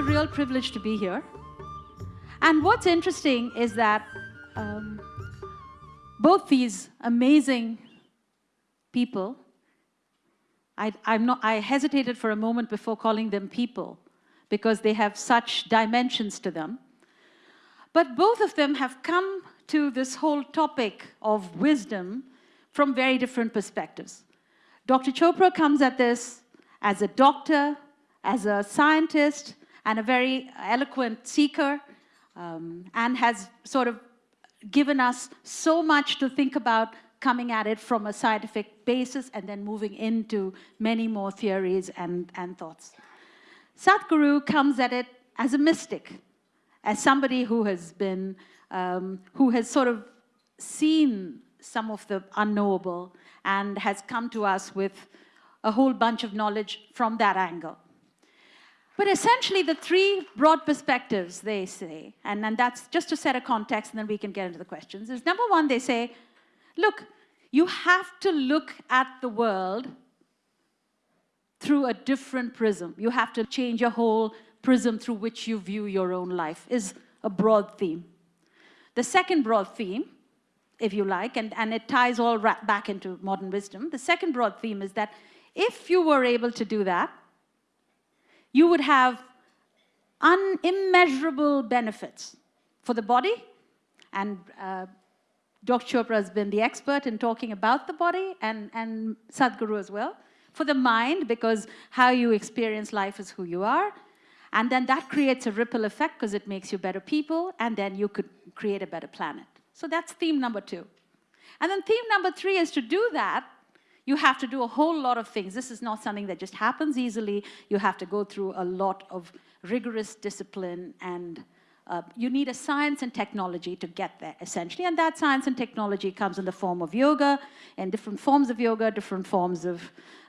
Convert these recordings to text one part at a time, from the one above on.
a real privilege to be here. And what's interesting is that um, both these amazing people, I, I'm not, I hesitated for a moment before calling them people because they have such dimensions to them. But both of them have come to this whole topic of wisdom from very different perspectives. Dr. Chopra comes at this as a doctor, as a scientist, and a very eloquent seeker, um, and has sort of given us so much to think about coming at it from a scientific basis and then moving into many more theories and, and thoughts. Sadhguru comes at it as a mystic, as somebody who has been, um, who has sort of seen some of the unknowable and has come to us with a whole bunch of knowledge from that angle. But essentially, the three broad perspectives they say, and, and that's just to set a context and then we can get into the questions, is number one, they say, look, you have to look at the world through a different prism. You have to change your whole prism through which you view your own life, is a broad theme. The second broad theme, if you like, and, and it ties all back into modern wisdom, the second broad theme is that if you were able to do that, you would have unimmeasurable benefits for the body, and uh, Dr. Chopra has been the expert in talking about the body, and, and Sadhguru as well, for the mind, because how you experience life is who you are, and then that creates a ripple effect because it makes you better people, and then you could create a better planet. So that's theme number two. And then theme number three is to do that, you have to do a whole lot of things. This is not something that just happens easily. You have to go through a lot of rigorous discipline and uh, you need a science and technology to get there, essentially. And that science and technology comes in the form of yoga, and different forms of yoga, different forms of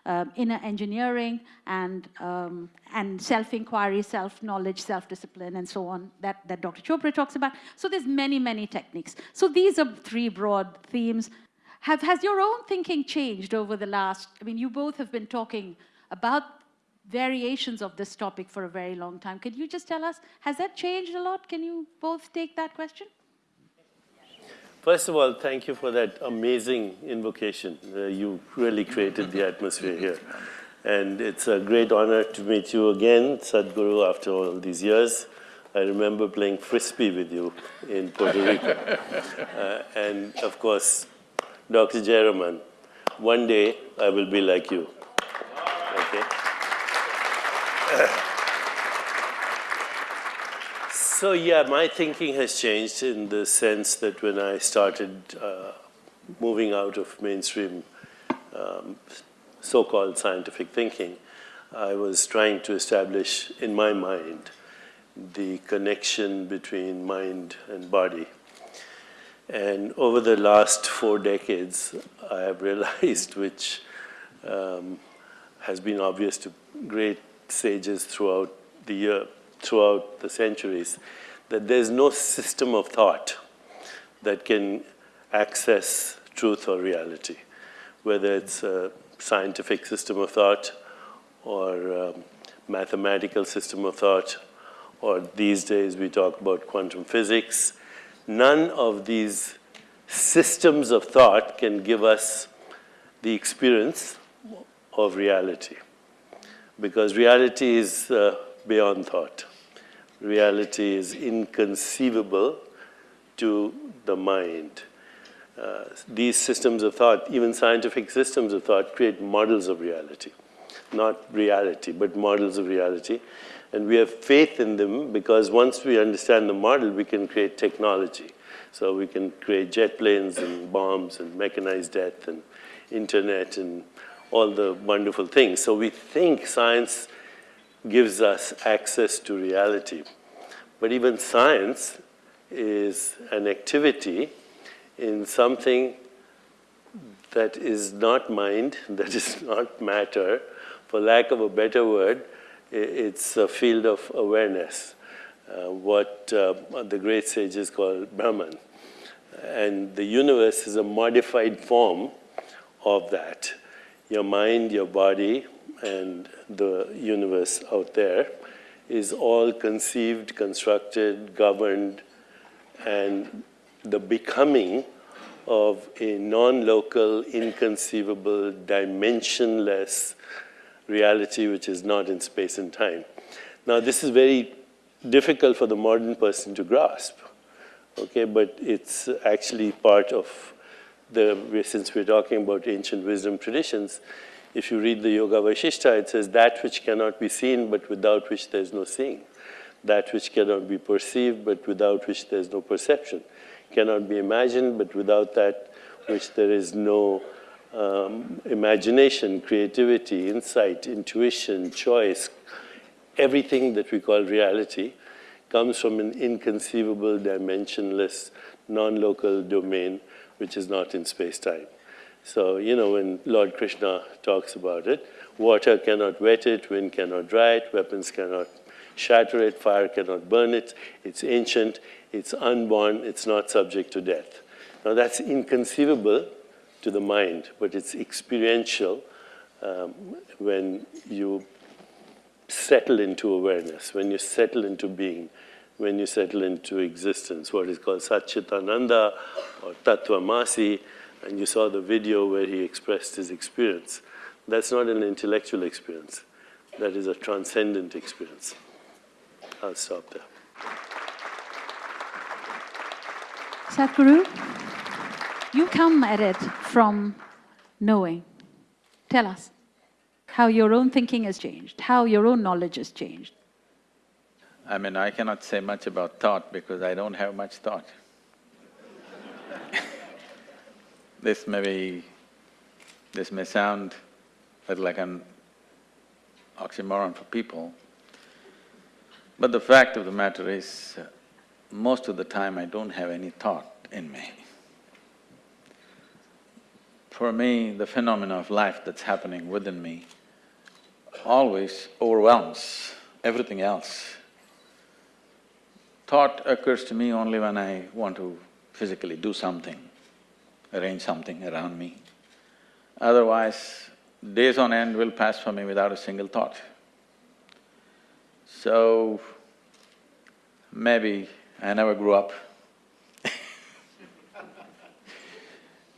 uh, inner engineering, and, um, and self-inquiry, self-knowledge, self-discipline, and so on, that, that Dr. Chopra talks about. So there's many, many techniques. So these are three broad themes. Have, has your own thinking changed over the last, I mean, you both have been talking about variations of this topic for a very long time. Could you just tell us, has that changed a lot? Can you both take that question? First of all, thank you for that amazing invocation. Uh, you really created the atmosphere here. And it's a great honor to meet you again, Sadhguru, after all these years. I remember playing frisbee with you in Puerto Rico. uh, and of course, Dr. Jayaraman, one day I will be like you. Okay? so yeah, my thinking has changed in the sense that when I started uh, moving out of mainstream um, so-called scientific thinking, I was trying to establish in my mind the connection between mind and body. And over the last four decades, I have realized, which um, has been obvious to great sages throughout the year, throughout the centuries, that there's no system of thought that can access truth or reality, whether it's a scientific system of thought or um, mathematical system of thought, or these days we talk about quantum physics. None of these systems of thought can give us the experience of reality because reality is uh, beyond thought. Reality is inconceivable to the mind. Uh, these systems of thought, even scientific systems of thought, create models of reality. Not reality, but models of reality. And we have faith in them because once we understand the model, we can create technology. So we can create jet planes and bombs and mechanized death and internet and all the wonderful things. So we think science gives us access to reality. But even science is an activity in something that is not mind, that is not matter. For lack of a better word, it's a field of awareness, uh, what uh, the great sages call Brahman. And the universe is a modified form of that your mind, your body, and the universe out there is all conceived, constructed, governed, and the becoming of a non-local, inconceivable, dimensionless reality which is not in space and time. Now, this is very difficult for the modern person to grasp, okay, but it's actually part of the, since we're talking about ancient wisdom traditions, if you read the Yoga Vasishtha, it says that which cannot be seen but without which there's no seeing. That which cannot be perceived but without which there's no perception. Cannot be imagined but without that which there is no um, imagination, creativity, insight, intuition, choice, everything that we call reality comes from an inconceivable, dimensionless, non-local domain which is not in space-time. So, you know, when Lord Krishna talks about it, water cannot wet it, wind cannot dry it, weapons cannot shatter it, fire cannot burn it, it's ancient, it's unborn, it's not subject to death. Now that's inconceivable to the mind, but it's experiential um, when you settle into awareness, when you settle into being, when you settle into existence, what is called Satchitananda or Tattvamasi, and you saw the video where he expressed his experience. That's not an intellectual experience. That is a transcendent experience. I'll stop there. Sadhguru, you come at it from knowing. Tell us how your own thinking has changed, how your own knowledge has changed. I mean, I cannot say much about thought because I don't have much thought. This may be… this may sound like an oxymoron for people, but the fact of the matter is, uh, most of the time I don't have any thought in me. For me, the phenomena of life that's happening within me always overwhelms everything else. Thought occurs to me only when I want to physically do something arrange something around me. Otherwise, days on end will pass for me without a single thought. So, maybe I never grew up.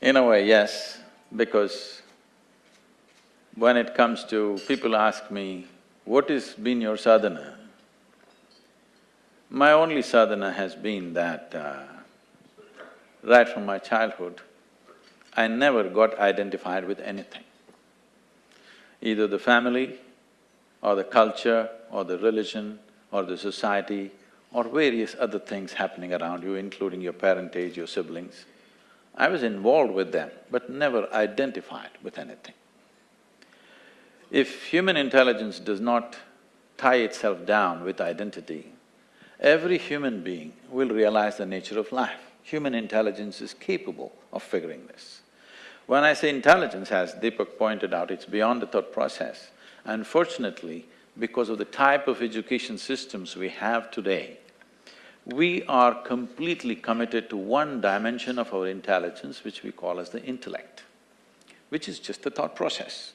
In a way, yes, because when it comes to… people ask me, what has been your sadhana? My only sadhana has been that uh, right from my childhood, I never got identified with anything. Either the family, or the culture, or the religion, or the society, or various other things happening around you, including your parentage, your siblings. I was involved with them, but never identified with anything. If human intelligence does not tie itself down with identity, every human being will realize the nature of life. Human intelligence is capable of figuring this. When I say intelligence, as Deepak pointed out, it's beyond the thought process. Unfortunately, because of the type of education systems we have today, we are completely committed to one dimension of our intelligence which we call as the intellect, which is just the thought process.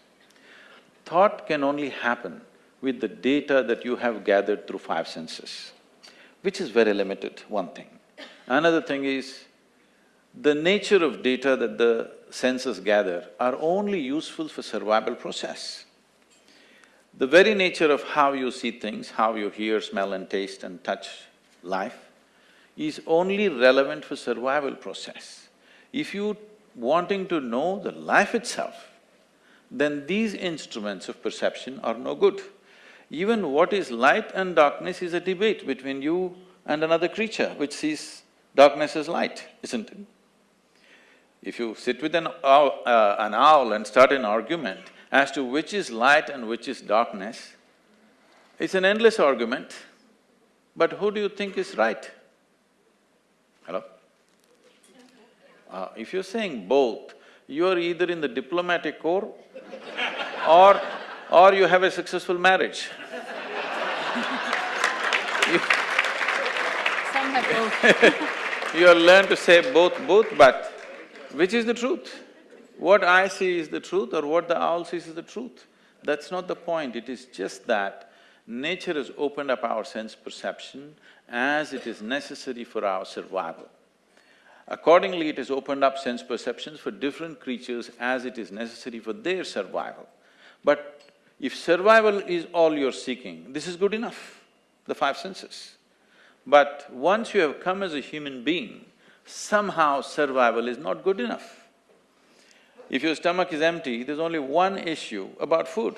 Thought can only happen with the data that you have gathered through five senses, which is very limited, one thing. Another thing is, the nature of data that the senses gather are only useful for survival process. The very nature of how you see things, how you hear, smell and taste and touch life is only relevant for survival process. If you wanting to know the life itself, then these instruments of perception are no good. Even what is light and darkness is a debate between you and another creature which sees darkness as light, isn't it? If you sit with an owl, uh, an owl and start an argument as to which is light and which is darkness, it's an endless argument, but who do you think is right? Hello? Uh, if you're saying both, you are either in the diplomatic corps or… or you have a successful marriage. Some have both. you have learned to say both, both, but which is the truth? What I see is the truth or what the owl sees is the truth? That's not the point, it is just that nature has opened up our sense perception as it is necessary for our survival. Accordingly, it has opened up sense perceptions for different creatures as it is necessary for their survival. But if survival is all you're seeking, this is good enough, the five senses. But once you have come as a human being, somehow survival is not good enough. If your stomach is empty, there's only one issue about food.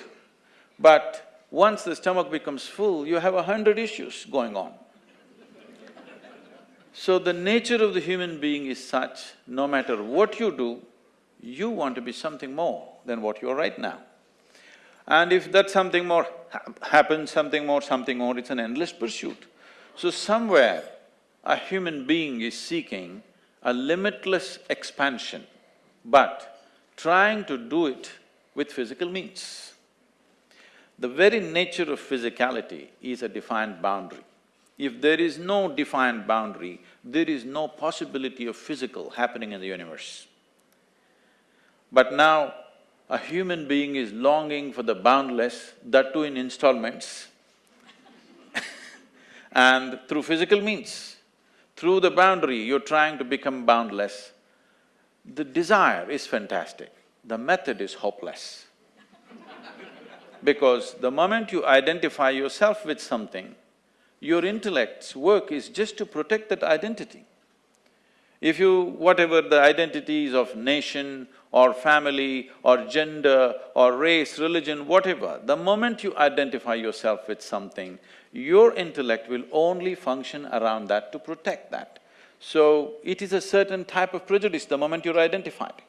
But once the stomach becomes full, you have a hundred issues going on. So the nature of the human being is such, no matter what you do, you want to be something more than what you are right now. And if that something more ha happens, something more, something more, it's an endless pursuit. So somewhere, a human being is seeking a limitless expansion, but trying to do it with physical means. The very nature of physicality is a defined boundary. If there is no defined boundary, there is no possibility of physical happening in the universe. But now, a human being is longing for the boundless, that too in installments and through physical means. Through the boundary, you're trying to become boundless. The desire is fantastic, the method is hopeless. Because the moment you identify yourself with something, your intellect's work is just to protect that identity. If you… whatever the identities of nation or family or gender or race, religion, whatever, the moment you identify yourself with something, your intellect will only function around that to protect that. So, it is a certain type of prejudice the moment you're identified.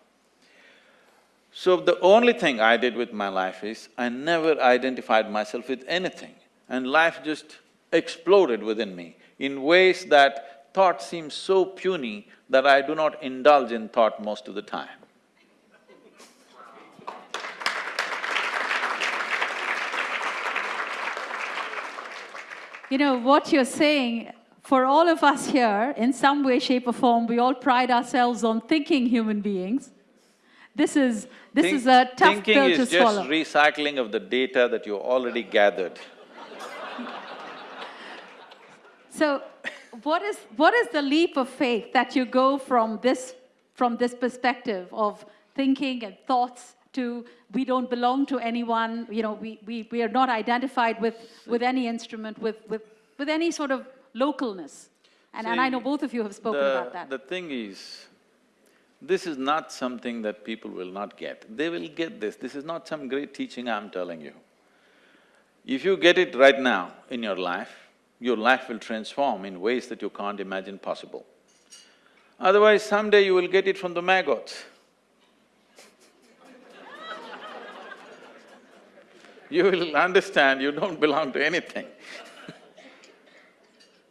So, the only thing I did with my life is, I never identified myself with anything and life just exploded within me in ways that thought seems so puny that I do not indulge in thought most of the time. You know, what you're saying, for all of us here, in some way, shape or form, we all pride ourselves on thinking human beings. This is… this Think, is a tough pill to swallow. Thinking is just recycling of the data that you already gathered. So, what is… what is the leap of faith that you go from this… from this perspective of thinking and thoughts to we don't belong to anyone, you know, we, we, we are not identified with, with any instrument, with, with, with any sort of localness. And, and I know both of you have spoken the, about that. The thing is, this is not something that people will not get. They will get this. This is not some great teaching I'm telling you. If you get it right now in your life, your life will transform in ways that you can't imagine possible. Otherwise, someday you will get it from the maggots. you will understand you don't belong to anything.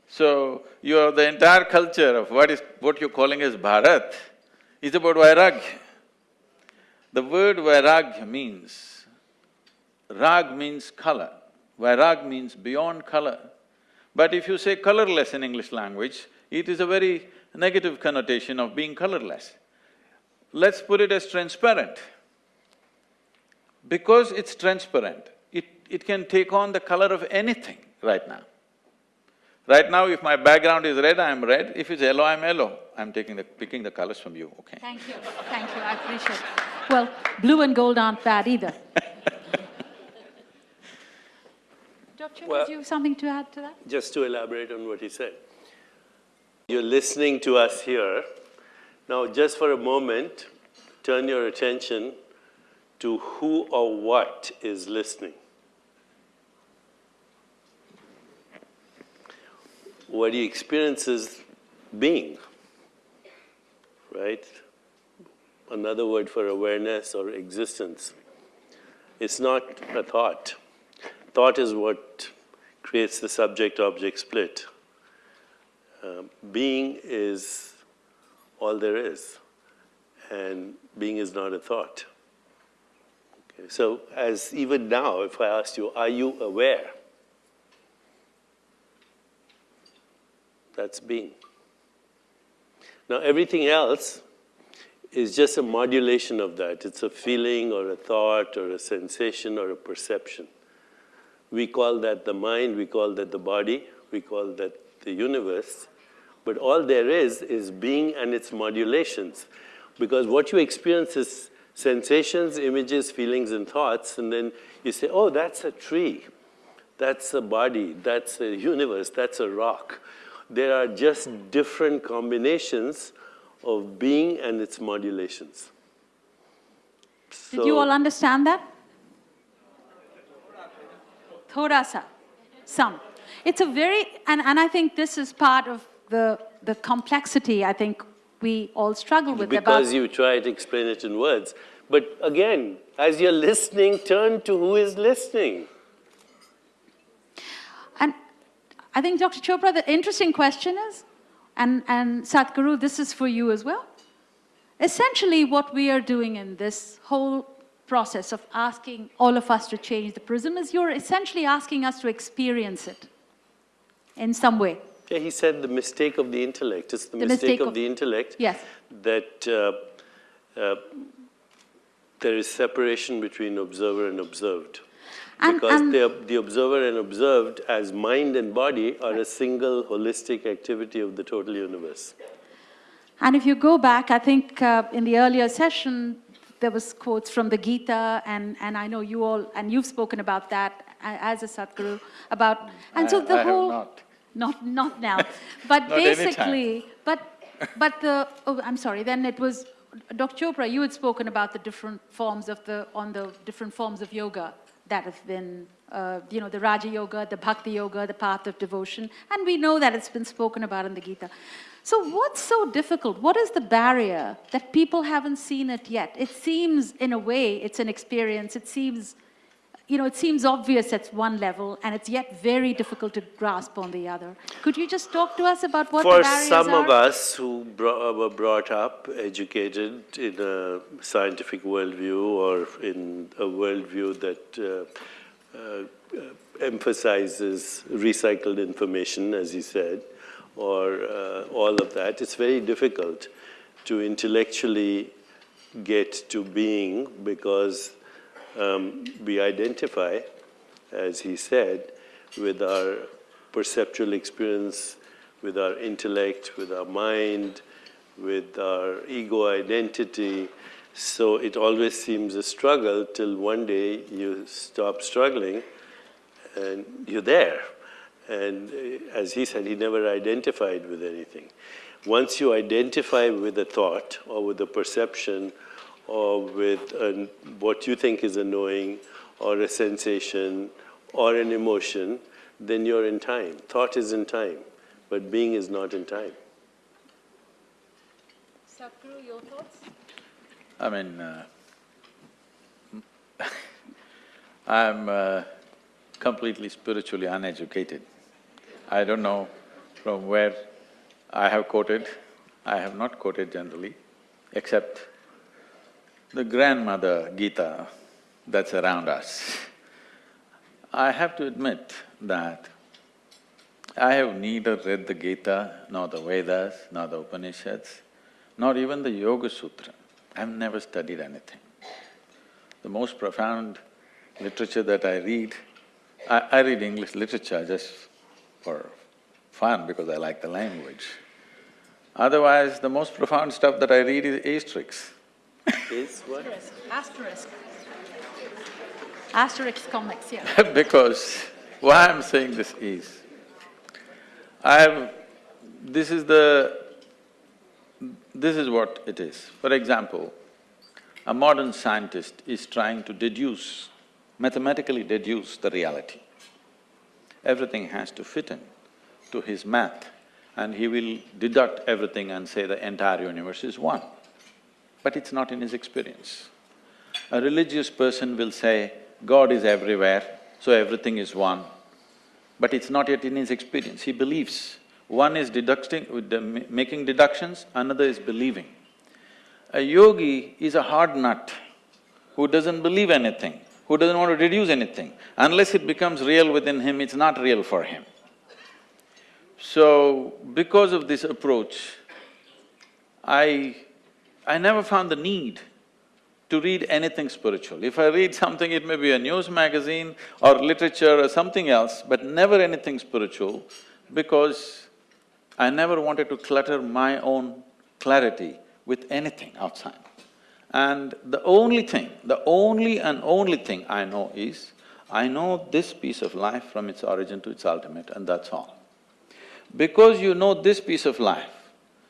so, you are the entire culture of what is… what you're calling as Bharat is about Vairagya. The word Vairagya means, Rag means color, Vairag means beyond color. But if you say colorless in English language, it is a very negative connotation of being colorless. Let's put it as transparent. Because it's transparent, it, it can take on the color of anything right now. Right now, if my background is red, I'm red, if it's yellow, I'm yellow. I'm taking the… picking the colors from you, okay? Thank you, thank you, I appreciate it. Well, blue and gold aren't bad either. Dr. Well- did you have something to add to that? Just to elaborate on what he said. You're listening to us here. Now, just for a moment, turn your attention to who or what is listening. What he experiences being, right? Another word for awareness or existence. It's not a thought. Thought is what creates the subject-object split. Um, being is all there is, and being is not a thought. Okay, so as even now, if I asked you, are you aware? That's being. Now everything else is just a modulation of that. It's a feeling or a thought or a sensation or a perception. We call that the mind, we call that the body, we call that the universe. But all there is, is being and its modulations. Because what you experience is sensations, images, feelings, and thoughts, and then you say, oh, that's a tree, that's a body, that's a universe, that's a rock. There are just different combinations of being and its modulations. Did you all understand that? Thoda sa, some. It's a very, and, and I think this is part of the, the complexity I think we all struggle with because about, you try to explain it in words. But again, as you're listening, turn to who is listening. and I think Dr. Chopra, the interesting question is, and, and Sadhguru, this is for you as well. Essentially what we are doing in this whole process of asking all of us to change the prism is you're essentially asking us to experience it in some way. Yeah, he said the mistake of the intellect. It's the, The mistake, mistake of, the intellect Yes. that uh, uh, there is separation between observer and observed. And- because and- the, the observer and observed as mind and body are a single holistic activity of the total universe. And if you go back, I think uh, in the earlier session, there was quotes from the Gita, and, and I know you all, and you've spoken about that as a Sadhguru, about, and so I- the I have whole... not. Not, not now, but Not basically, but, but the, oh, I'm sorry, then it was, Dr. Chopra, you had spoken about the different forms of the, on the different forms of yoga that have been, uh, you know, the Raja Yoga, the Bhakti Yoga, the path of devotion, and we know that it's been spoken about in the Gita. So what's so difficult? What is the barrier that people haven't seen it yet? It seems, in a way, it's an experience. It seems, you know, it seems obvious at one level, and it's yet very difficult to grasp on the other. Could you just talk to us about what the For barriers some are? of us who bro- were brought up, educated in a scientific worldview or in a worldview that uh, uh, emphasizes recycled information, as you said, or uh, all of that, it's very difficult to intellectually get to being because um, we identify, as he said, with our perceptual experience, with our intellect, with our mind, with our ego identity. So it always seems a struggle till one day you stop struggling and you're there. And uh, as he said, he never identified with anything. Once you identify with a thought or with a perception or with an, what you think is a knowing or a sensation or an emotion, then you're in time. Thought is in time, but being is not in time. Sadhguru, your thoughts? I mean, uh, I'm uh, completely spiritually uneducated. I don't know from where I have quoted. I have not quoted generally, except the grandmother Gita that's around us. I have to admit that I have neither read the Gita, nor the Vedas, nor the Upanishads, nor even the Yoga Sutra. I've never studied anything. The most profound literature that I read, I, I read English literature just for fun because I like the language. Otherwise, the most profound stuff that I read is Asterix. Is what? Asterix. Asterix comics, yeah. because why I'm saying this is, I have… this is the… this is what it is. For example, a modern scientist is trying to deduce, mathematically deduce the reality. Everything has to fit in to his math and he will deduct everything and say the entire universe is one. But it's not in his experience. A religious person will say, God is everywhere, so everything is one. But it's not yet in his experience, he believes. One is deducting, making deductions, another is believing. A yogi is a hard nut who doesn't believe anything, who doesn't want to deduce anything. Unless it becomes real within him, it's not real for him. So, because of this approach, I… I never found the need to read anything spiritual. If I read something, it may be a news magazine or literature or something else, but never anything spiritual because I never wanted to clutter my own clarity with anything outside. And the only thing, the only and only thing I know is, I know this piece of life from its origin to its ultimate and that's all. Because you know this piece of life,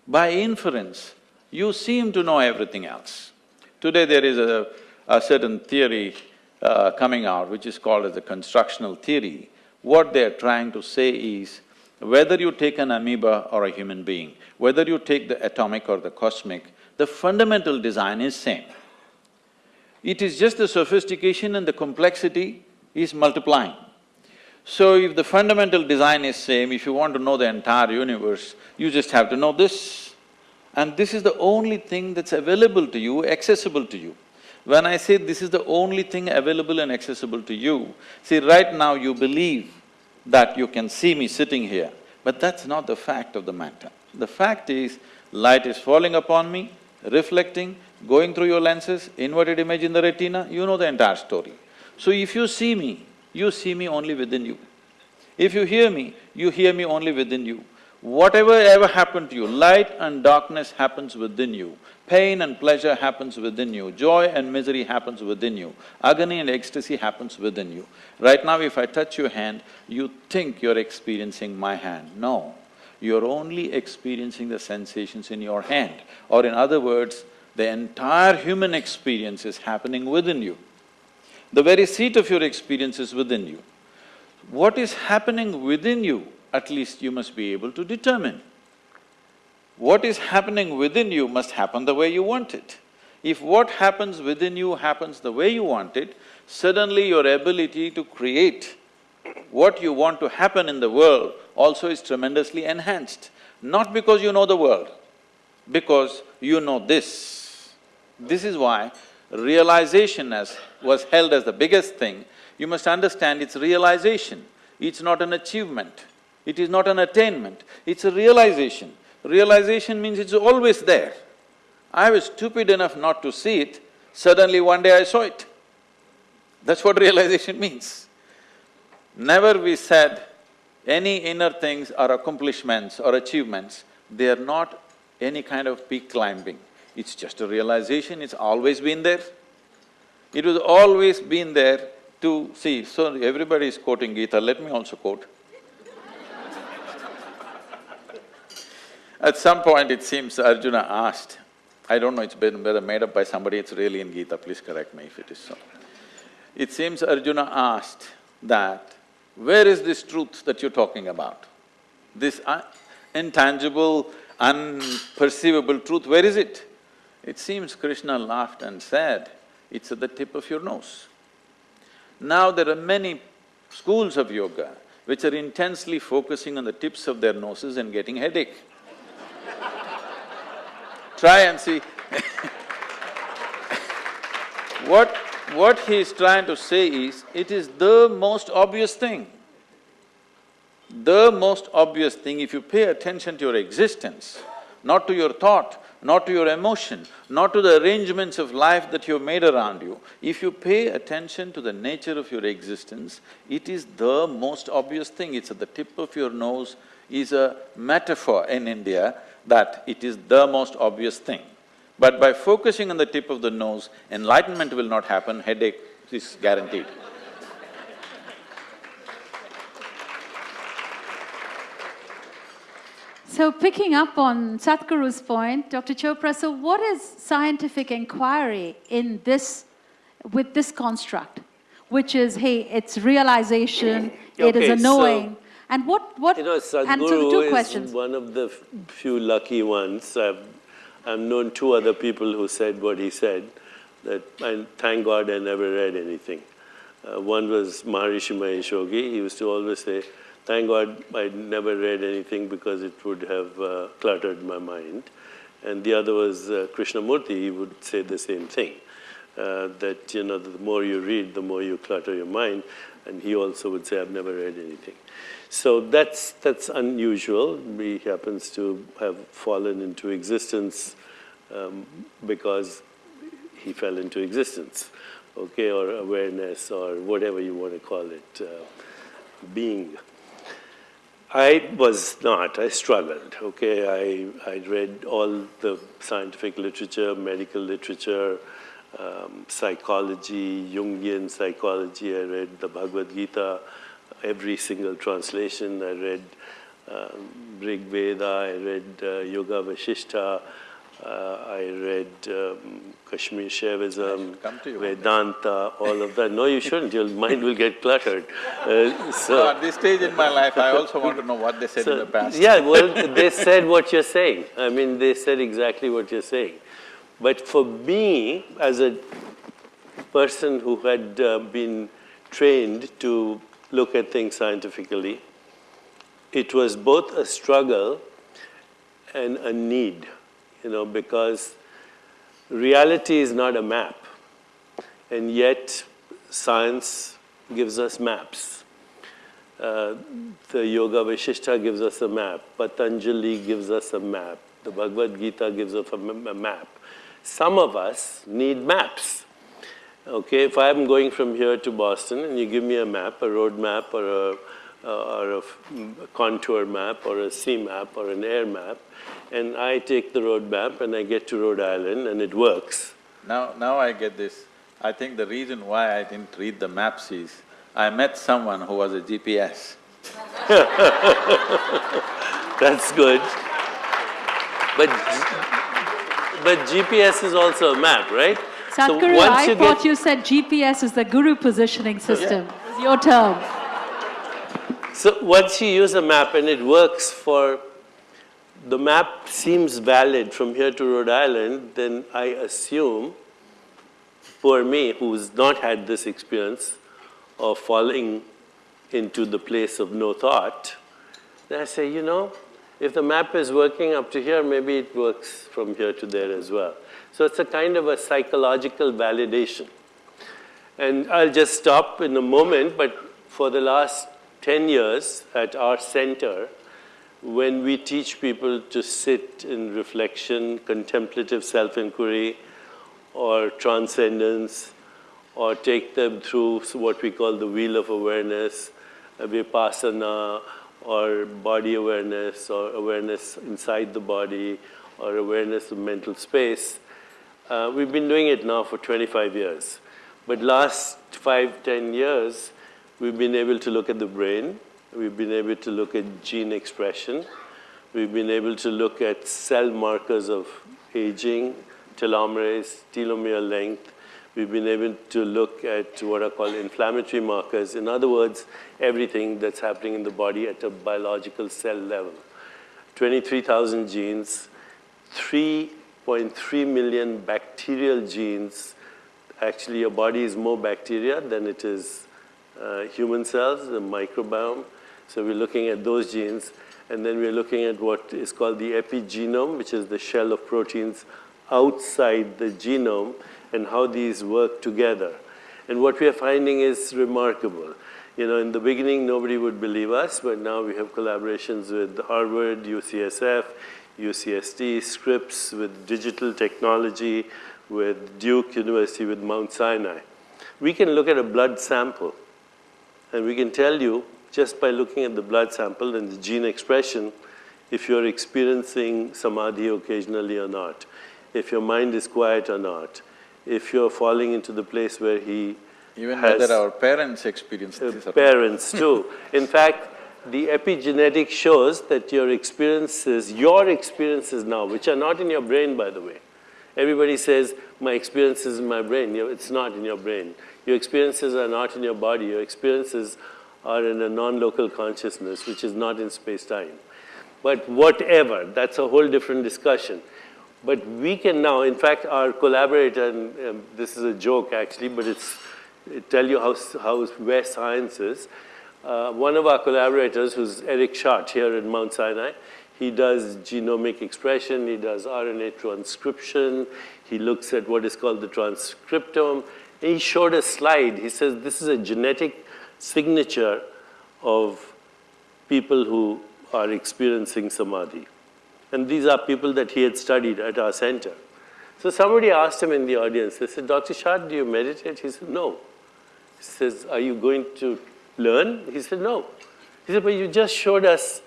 by inference, you seem to know everything else. Today there is a, a certain theory uh, coming out which is called as the constructal theory. What they're trying to say is, whether you take an amoeba or a human being, whether you take the atomic or the cosmic, the fundamental design is same. It is just the sophistication and the complexity is multiplying. So if the fundamental design is same, if you want to know the entire universe, you just have to know this. And this is the only thing that's available to you, accessible to you. When I say this is the only thing available and accessible to you, see right now you believe that you can see me sitting here, but that's not the fact of the matter. The fact is, light is falling upon me, reflecting, going through your lenses, inverted image in the retina, you know the entire story. So if you see me, you see me only within you. If you hear me, you hear me only within you. Whatever ever happened to you, light and darkness happens within you, pain and pleasure happens within you, joy and misery happens within you, agony and ecstasy happens within you. Right now if I touch your hand, you think you're experiencing my hand. No, you're only experiencing the sensations in your hand. Or in other words, the entire human experience is happening within you. The very seat of your experience is within you. What is happening within you, at least you must be able to determine. What is happening within you must happen the way you want it. If what happens within you happens the way you want it, suddenly your ability to create what you want to happen in the world also is tremendously enhanced. Not because you know the world, because you know this. This is why realization as was held as the biggest thing, you must understand it's realization, it's not an achievement, it is not an attainment, it's a realization. Realization means it's always there. I was stupid enough not to see it, suddenly one day I saw it. That's what realization means. Never we said any inner things or accomplishments or achievements, they are not any kind of peak climbing. It's just a realization, it's always been there. It was always been there to see, so everybody is quoting Gita, let me also quote. At some point it seems Arjuna asked, I don't know, it's been made up by somebody, it's really in Gita, please correct me if it is so. It seems Arjuna asked that, where is this truth that you're talking about? This intangible, unperceivable truth, where is it? It seems Krishna laughed and said, it's at the tip of your nose. Now there are many schools of yoga which are intensely focusing on the tips of their noses and getting headache. Try and see What… what he is trying to say is, it is the most obvious thing. The most obvious thing, if you pay attention to your existence, not to your thought, not to your emotion, not to the arrangements of life that you've made around you. If you pay attention to the nature of your existence, it is the most obvious thing, it's at the tip of your nose, is a metaphor in India that it is the most obvious thing. But by focusing on the tip of the nose, enlightenment will not happen, headache is guaranteed. So picking up on Sadhguru's point, Dr. Chopra, so what is scientific inquiry in this, with this construct? Which is, hey, it's realization, okay, it is a knowing. So, and what, what, you know, and so two questions. one of the few lucky ones. I've, I've known two other people who said what he said, that I thank God I never read anything. Uh, one was Maharishi Mahesh Yogi, he used to always say, Thank God I never read anything because it would have uh, cluttered my mind. And the other was uh, Krishnamurti, he would say the same thing, uh, that you know, the more you read, the more you clutter your mind. And he also would say, I've never read anything. So that's, that's unusual. He happens to have fallen into existence um, because he fell into existence, okay, or awareness, or whatever you want to call it, uh, being. I was not, I struggled, okay? I, I read all the scientific literature, medical literature, um, psychology, Jungian psychology. I read the Bhagavad Gita, every single translation. I read um, Rig Veda, I read uh, Yoga Vasishtha, uh, I read um, Kashmir Shaivism, Vedanta, all of that. No, you shouldn't. Your mind will get cluttered. Uh, so at this stage in my life, I also want to know what they said so, in the past. Yeah, well, they said what you're saying. I mean, they said exactly what you're saying. But for me, as a person who had uh, been trained to look at things scientifically, it was both a struggle and a need you know, because reality is not a map. And yet, science gives us maps. Uh, the Yoga Vasishtha gives us a map. Patanjali gives us a map. The Bhagavad Gita gives us a, a map. Some of us need maps. Okay, if I'm going from here to Boston and you give me a map, a road map or a, uh, or a contour map or a sea map or an air map, and I take the road map and I get to Rhode Island and it works. Now, now I get this. I think the reason why I didn't read the maps is, I met someone who was a GPS. That's good. But, but GPS is also a map, right? Sadhguru, so I you thought you said GPS is the guru positioning system. Yeah. your term. So once you use a map and it works for the map seems valid from here to Rhode Island, then I assume, for me, who's not had this experience of falling into the place of no thought, then I say, you know, if the map is working up to here, maybe it works from here to there as well. So it's a kind of a psychological validation. And I'll just stop in a moment, but for the last 10 years at our center, when we teach people to sit in reflection, contemplative self-inquiry, or transcendence, or take them through what we call the wheel of awareness, vipassana, or body awareness, or awareness inside the body, or awareness of mental space. Uh, we've been doing it now for 25 years. But last five, 10 years, we've been able to look at the brain, We've been able to look at gene expression. We've been able to look at cell markers of aging, telomerase, telomere length. We've been able to look at what are called inflammatory markers. In other words, everything that's happening in the body at a biological cell level. 23,000 genes, 3.3 million bacterial genes. Actually, your body is more bacteria than it is uh, human cells, the microbiome. So we're looking at those genes, and then we're looking at what is called the epigenome, which is the shell of proteins outside the genome, and how these work together. And what we are finding is remarkable. You know, in the beginning, nobody would believe us, but now we have collaborations with Harvard, UCSF, UCSD, Scripps, with digital technology, with Duke University, with Mount Sinai. We can look at a blood sample, and we can tell you just by looking at the blood sample and the gene expression, if you're experiencing samadhi occasionally or not, if your mind is quiet or not, if you're falling into the place where he Even whether our parents experience uh, this. Parents too. In fact, the epigenetic shows that your experiences, your experiences now, which are not in your brain, by the way. Everybody says, my experiences in my brain. It's not in your brain. Your experiences are not in your body. Your experiences are in a non-local consciousness, which is not in space-time. But whatever, that's a whole different discussion. But we can now, in fact, our collaborator, and um, this is a joke actually, but it's it tell you how, how where science is. Uh, one of our collaborators, who's Eric Schadt here at Mount Sinai, he does genomic expression, he does RNA transcription, he looks at what is called the transcriptome. He showed a slide. He says this is a genetic signature of people who are experiencing samadhi. And these are people that he had studied at our center. So somebody asked him in the audience, they said, Dr. Schadt, do you meditate? He said, no. He says, are you going to learn? He said, no. He said, but you just showed us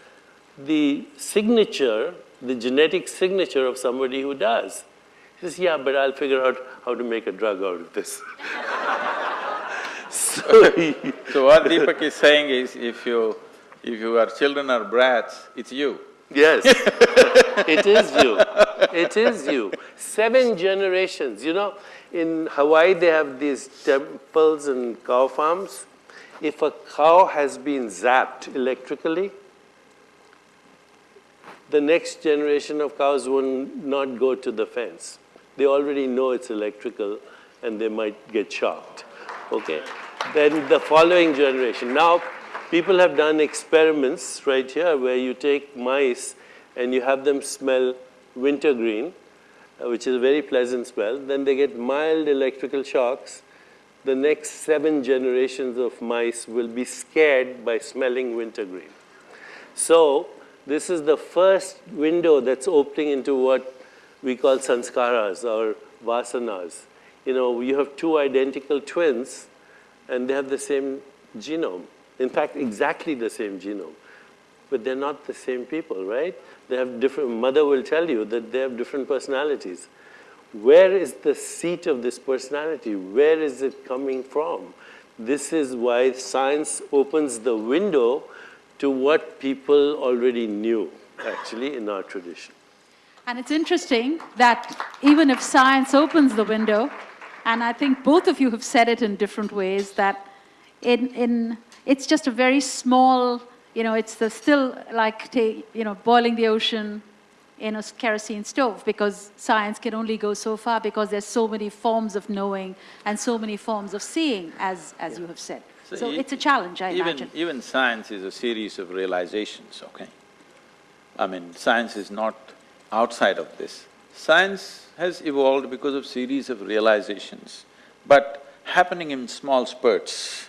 the signature, the genetic signature of somebody who does. He says, yeah, but I'll figure out how to make a drug out of this. so, So what Deepak is saying is, if you… if your children are brats, it's you. Yes, it is you. It is you. Seven generations. You know, in Hawaii, they have these temples and cow farms. If a cow has been zapped electrically, the next generation of cows will not go to the fence. They already know it's electrical and they might get shocked. Okay? Then the following generation. Now, people have done experiments right here where you take mice and you have them smell wintergreen, uh, which is a very pleasant smell. Then they get mild electrical shocks. The next seven generations of mice will be scared by smelling wintergreen. So this is the first window that's opening into what we call sanskaras or vasanas. You know, you have two identical twins and they have the same genome. In fact, exactly the same genome. But they're not the same people, right? They have different, mother will tell you that they have different personalities. Where is the seat of this personality? Where is it coming from? This is why science opens the window to what people already knew, actually, in our tradition. And it's interesting that even if science opens the window, and I think both of you have said it in different ways, that in, in, it's just a very small, you know, it's the still like, you know, boiling the ocean in a kerosene stove because science can only go so far because there's so many forms of knowing and so many forms of seeing, as, as you have said. So e- it's a challenge, I even, imagine. Even science is a series of realizations, okay? I mean, science is not outside of this. Science has evolved because of series of realizations, but happening in small spurts,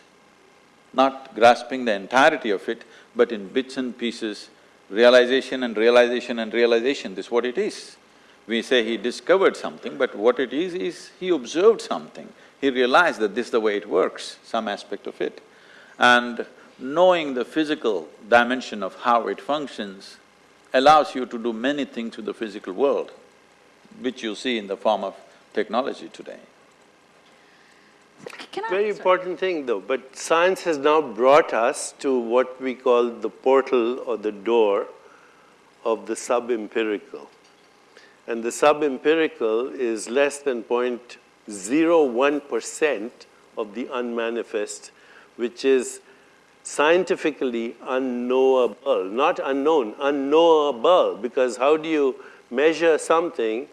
not grasping the entirety of it, but in bits and pieces, realization and realization and realization, this is what it is. We say he discovered something, but what it is, is he observed something. He realized that this is the way it works, some aspect of it. And knowing the physical dimension of how it functions allows you to do many things with the physical world, which you see in the form of technology today. Can I- Very sorry. important thing though, but science has now brought us to what we call the portal or the door of the sub-empirical. And the sub-empirical is less than 0.01 percent of the unmanifest, which is scientifically unknowable, not unknown, unknowable, because how do you measure something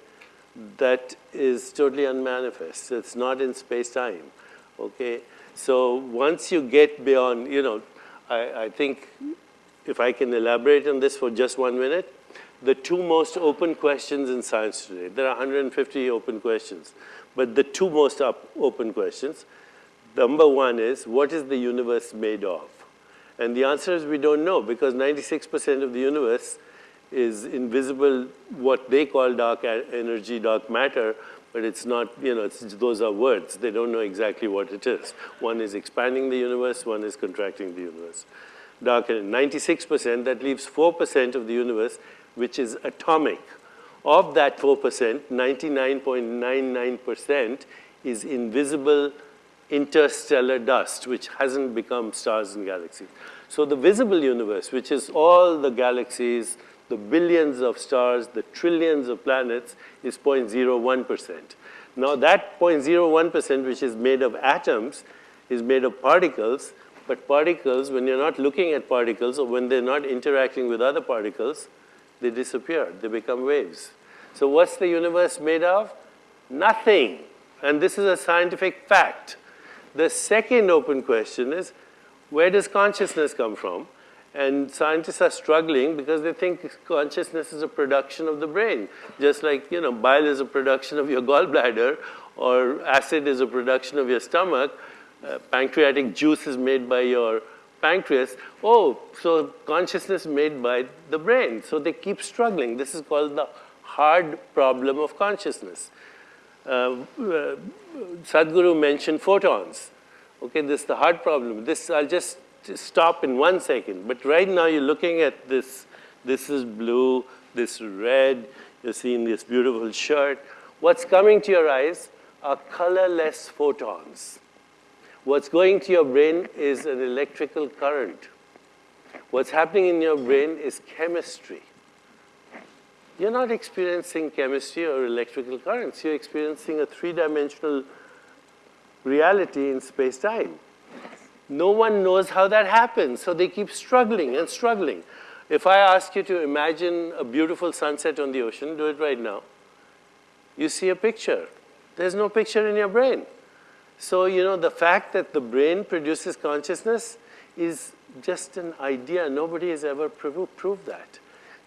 that is totally unmanifest. It's not in space-time, okay? So once you get beyond, you know, I, I think if I can elaborate on this for just one minute, the two most open questions in science today, there are 150 open questions, but the two most up, open questions, number one is, what is the universe made of? And the answer is we don't know because 96% of the universe is invisible, what they call dark energy, dark matter, but it's not, you know, those are words. They don't know exactly what it is. One is expanding the universe, one is contracting the universe. Dark energy, 96%, that leaves 4% of the universe, which is atomic. Of that 4%, 99.99% is invisible interstellar dust, which hasn't become stars and galaxies. So the visible universe, which is all the galaxies, the billions of stars, the trillions of planets, is 0.01%. Now that 0.01%, which is made of atoms, is made of particles, but particles, when you're not looking at particles or when they're not interacting with other particles, they disappear, they become waves. So what's the universe made of? Nothing. And this is a scientific fact. The second open question is, where does consciousness come from? And scientists are struggling because they think consciousness is a production of the brain. Just like, you know, bile is a production of your gallbladder or acid is a production of your stomach, uh, pancreatic juice is made by your pancreas. Oh, so consciousness made by the brain. So they keep struggling. This is called the hard problem of consciousness. uh, uh, Sadhguru mentioned photons. Okay, this is the hard problem. This, I'll just stop in one second. But right now you're looking at this, this is blue, this is red, you're seeing this beautiful shirt. What's coming to your eyes are colorless photons. What's going to your brain is an electrical current. What's happening in your brain is chemistry. You're not experiencing chemistry or electrical currents. You're experiencing a three-dimensional reality in space-time. No one knows how that happens, so they keep struggling and struggling. If I ask you to imagine a beautiful sunset on the ocean, do it right now. You see a picture. There's no picture in your brain. So, you know, the fact that the brain produces consciousness is just an idea. Nobody has ever proved that.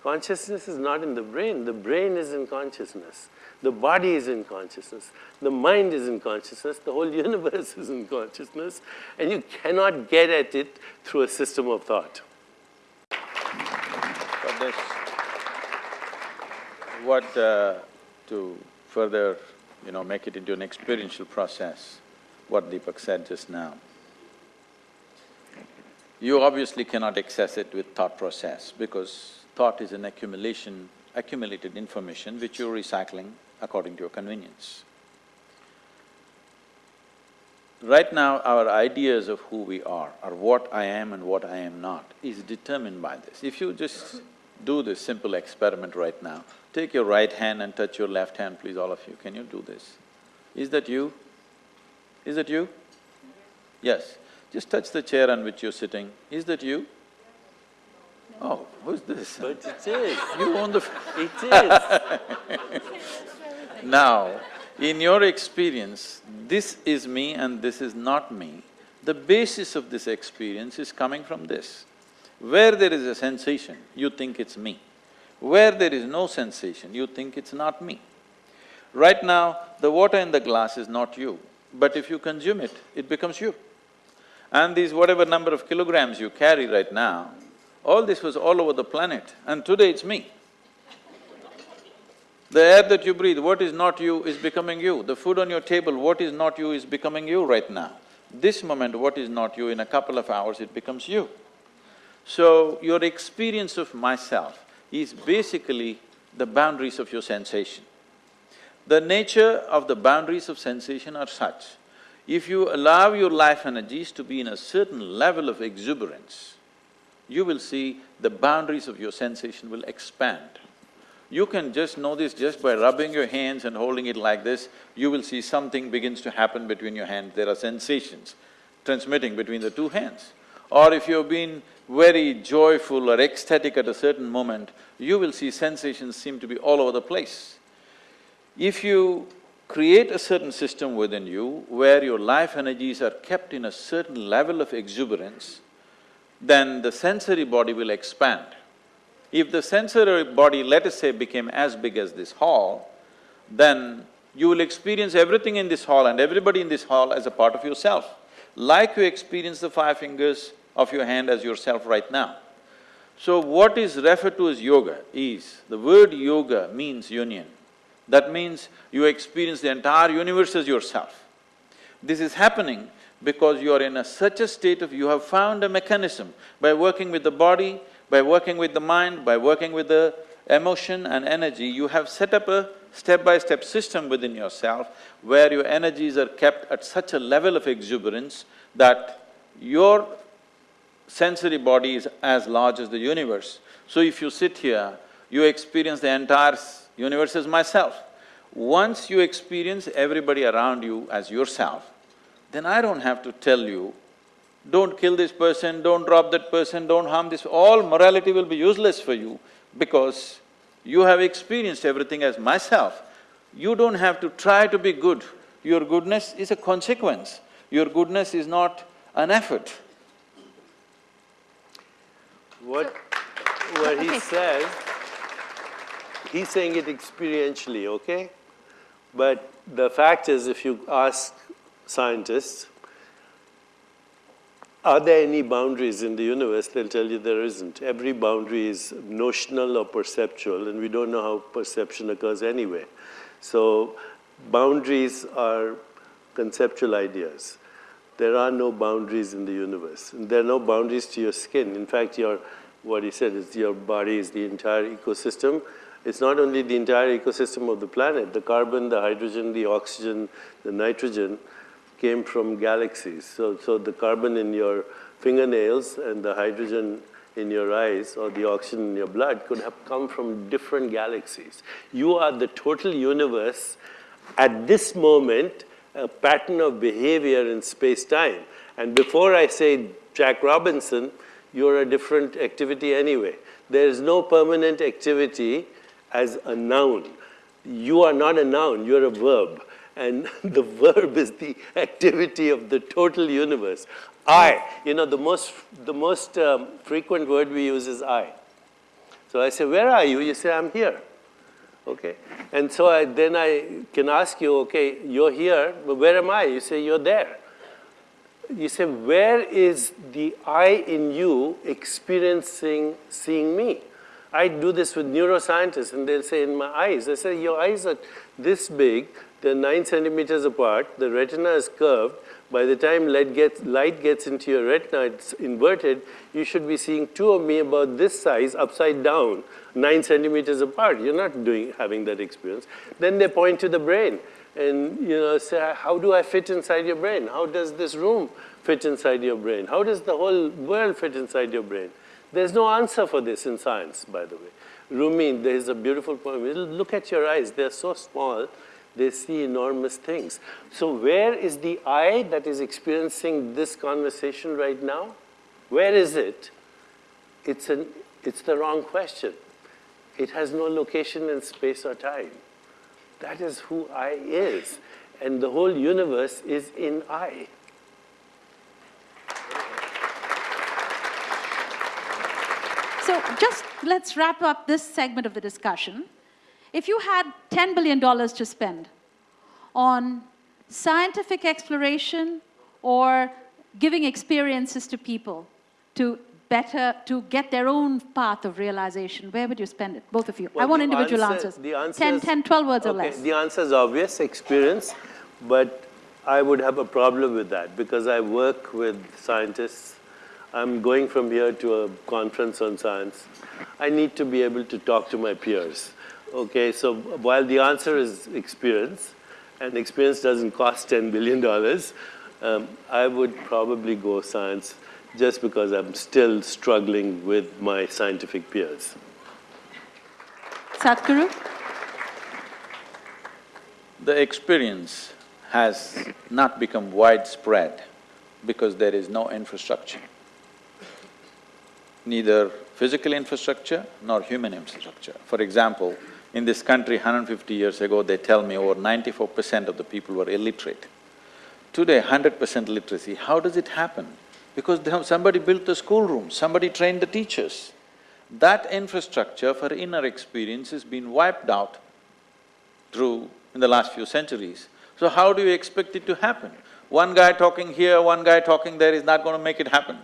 Consciousness is not in the brain. The brain is in consciousness. The body is in consciousness. The mind is in consciousness. The whole universe is in consciousness. And you cannot get at it through a system of thought. This, what, uh, to further, you know, make it into an experiential process, what Deepak said just now. You obviously cannot access it with thought process because thought is an accumulation, accumulated information which you're recycling according to your convenience. Right now, our ideas of who we are, or what I am and what I am not, is determined by this. If you just do this simple experiment right now, take your right hand and touch your left hand, please, all of you. Can you do this? Is that you? Is that you? Yes. Just touch the chair on which you're sitting. Is that you? Oh, who's this? But it is. You own the It is. Now, in your experience, this is me and this is not me. The basis of this experience is coming from this. Where there is a sensation, you think it's me. Where there is no sensation, you think it's not me. Right now, the water in the glass is not you, but if you consume it, it becomes you. And these whatever number of kilograms you carry right now, all this was all over the planet and today it's me. The air that you breathe, what is not you is becoming you. The food on your table, what is not you is becoming you right now. This moment, what is not you, in a couple of hours it becomes you. So, your experience of myself is basically the boundaries of your sensation. The nature of the boundaries of sensation are such, if you allow your life energies to be in a certain level of exuberance, you will see the boundaries of your sensation will expand. You can just know this just by rubbing your hands and holding it like this, you will see something begins to happen between your hands, there are sensations transmitting between the two hands. Or if you've been very joyful or ecstatic at a certain moment, you will see sensations seem to be all over the place. If you create a certain system within you where your life energies are kept in a certain level of exuberance, then the sensory body will expand. If the sensory body, let us say, became as big as this hall, then you will experience everything in this hall and everybody in this hall as a part of yourself, like you experience the five fingers of your hand as yourself right now. So what is referred to as yoga is, the word yoga means union. That means you experience the entire universe as yourself. This is happening because you are in a such a state of… you have found a mechanism by working with the body, by working with the mind, by working with the emotion and energy, you have set up a step-by-step system within yourself where your energies are kept at such a level of exuberance that your sensory body is as large as the universe. So if you sit here, you experience the entire universe as myself. Once you experience everybody around you as yourself, then I don't have to tell you, don't kill this person, don't drop that person, don't harm this… all morality will be useless for you because you have experienced everything as myself. You don't have to try to be good, your goodness is a consequence, your goodness is not an effort. What… what he says, he's saying it experientially, okay? But the fact is, if you ask scientists, are there any boundaries in the universe? They'll tell you there isn't. Every boundary is notional or perceptual, and we don't know how perception occurs anyway. So boundaries are conceptual ideas. There are no boundaries in the universe. And there are no boundaries to your skin. In fact, your, what he said is your body is the entire ecosystem. It's not only the entire ecosystem of the planet, the carbon, the hydrogen, the oxygen, the nitrogen came from galaxies. So, so the carbon in your fingernails and the hydrogen in your eyes or the oxygen in your blood could have come from different galaxies. You are the total universe at this moment, a pattern of behavior in space-time. And before I say Jack Robinson, you're a different activity anyway. There is no permanent activity as a noun. You are not a noun, you're a verb. And the verb is the activity of the total universe. I, you know, the most, the most um, frequent word we use is I. So I say, where are you? You say, I'm here. Okay. And so I, then I can ask you, okay, you're here, but where am I? You say, you're there. You say, where is the I in you experiencing seeing me? I do this with neuroscientists and they'll say, in my eyes. I say, your eyes are this big, they're nine centimeters apart, the retina is curved, by the time light gets, light gets into your retina, it's inverted, you should be seeing two of me about this size upside down, nine centimeters apart. You're not doing, having that experience. Then they point to the brain and you know, say, how do I fit inside your brain? How does this room fit inside your brain? How does the whole world fit inside your brain? There's no answer for this in science, by the way. Rumi, there's a beautiful poem. Look at your eyes, they're so small they see enormous things. So where is the I that is experiencing this conversation right now? Where is it? It's, an, it's the wrong question. It has no location in space or time. That is who I is. And the whole universe is in I. So just let's wrap up this segment of the discussion. If you had $10 billion to spend on scientific exploration or giving experiences to people to better, to get their own path of realization, where would you spend it? Both of you. Well, I want individual answer, answers. The answer 10, is, 10, 12 words okay, or less. The answer is obvious, experience, but I would have a problem with that because I work with scientists. I'm going from here to a conference on science. I need to be able to talk to my peers. Okay, so while the answer is experience, and experience doesn't cost $10 billion, um, I would probably go science just because I'm still struggling with my scientific peers. Sadhguru? The experience has not become widespread because there is no infrastructure. Neither physical infrastructure nor human infrastructure. For example, in this country, 150 years ago, they tell me over 94 percent of the people were illiterate. Today, 100 percent literacy. How does it happen? Because somebody built the schoolroom, somebody trained the teachers. That infrastructure for inner experience has been wiped out through in the last few centuries. So how do you expect it to happen? One guy talking here, one guy talking there is not going to make it happen.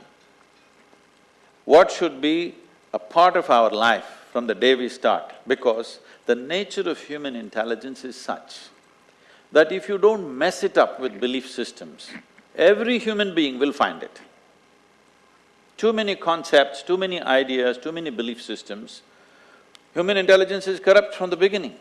What should be a part of our life from the day we start? Because the nature of human intelligence is such that if you don't mess it up with belief systems, every human being will find it. Too many concepts, too many ideas, too many belief systems, human intelligence is corrupt from the beginning.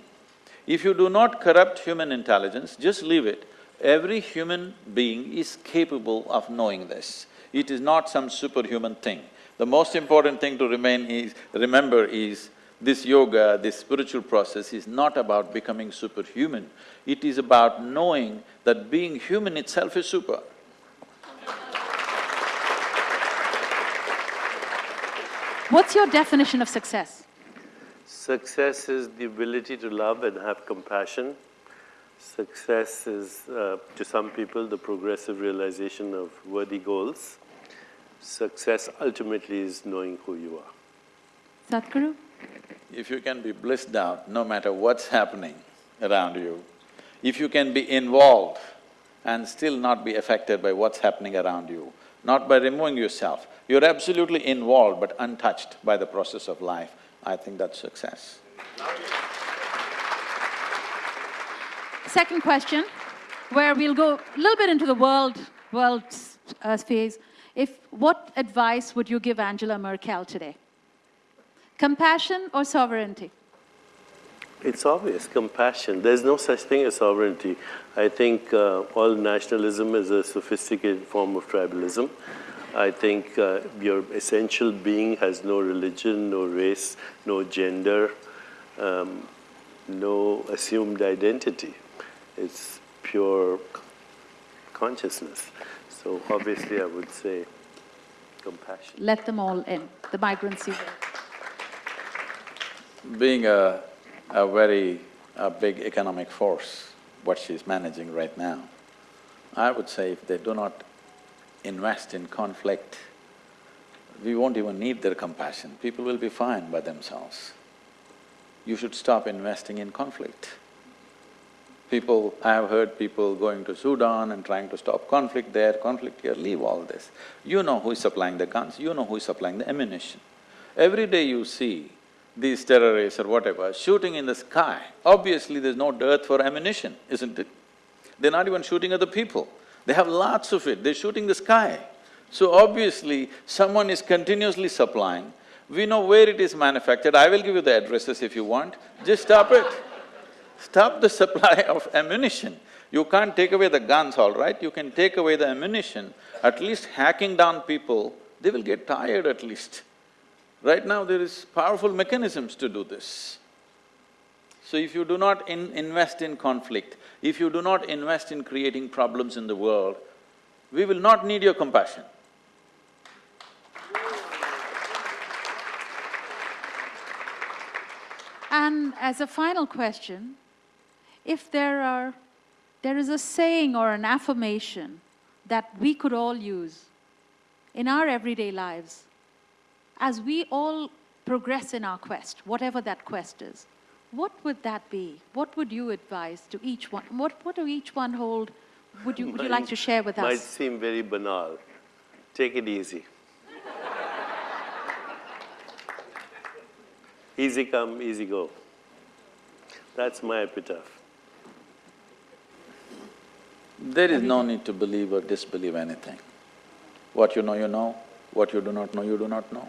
If you do not corrupt human intelligence, just leave it, every human being is capable of knowing this. It is not some superhuman thing. The most important thing to remain is… remember is, this yoga, this spiritual process is not about becoming superhuman, it is about knowing that being human itself is super. What's your definition of success? Success is the ability to love and have compassion. Success is, uh, to some people, the progressive realization of worthy goals. Success ultimately is knowing who you are. Sadhguru? If you can be blissed out no matter what's happening around you, if you can be involved and still not be affected by what's happening around you, not by removing yourself, you're absolutely involved but untouched by the process of life, I think that's success. second question, where we'll go a little bit into the world, world uh, phase. If, what advice would you give Angela Merkel today? Compassion or sovereignty? It's obvious, compassion. There's no such thing as sovereignty. I think uh, all nationalism is a sophisticated form of tribalism. I think uh, your essential being has no religion, no race, no gender, um, no assumed identity. It's pure consciousness. So obviously I would say compassion. Let them all in, the migrants you Being a, a very a big economic force, what she's managing right now, I would say if they do not invest in conflict, we won't even need their compassion, people will be fine by themselves. You should stop investing in conflict. People, I have heard people going to Sudan and trying to stop conflict there, conflict here, leave all this. You know who is supplying the guns, you know who is supplying the ammunition. Every day you see these terrorists or whatever shooting in the sky, obviously there's no dearth for ammunition, isn't it? They're not even shooting at the people. They have lots of it, they're shooting the sky. So obviously, someone is continuously supplying. We know where it is manufactured, I will give you the addresses if you want, just stop it. Stop the supply of ammunition. You can't take away the guns, all right, you can take away the ammunition, at least hacking down people, they will get tired at least. Right now, there is powerful mechanisms to do this. So if you do not in invest in conflict, if you do not invest in creating problems in the world, we will not need your compassion. And as a final question, if there are… there is a saying or an affirmation that we could all use in our everyday lives, as we all progress in our quest, whatever that quest is, what would that be? What would you advise to each one? What, what do each one hold? Would you, would you like to share with us? Might us? seem very banal. Take it easy. easy come, easy go. That's my epitaph. There is no need to believe or disbelieve anything. What you know, you know, what you do not know, you do not know.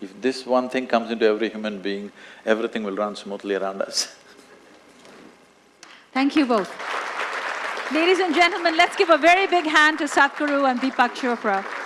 If this one thing comes into every human being, everything will run smoothly around us. Thank you both. Ladies and gentlemen, let's give a very big hand to Sadhguru and Deepak Chopra.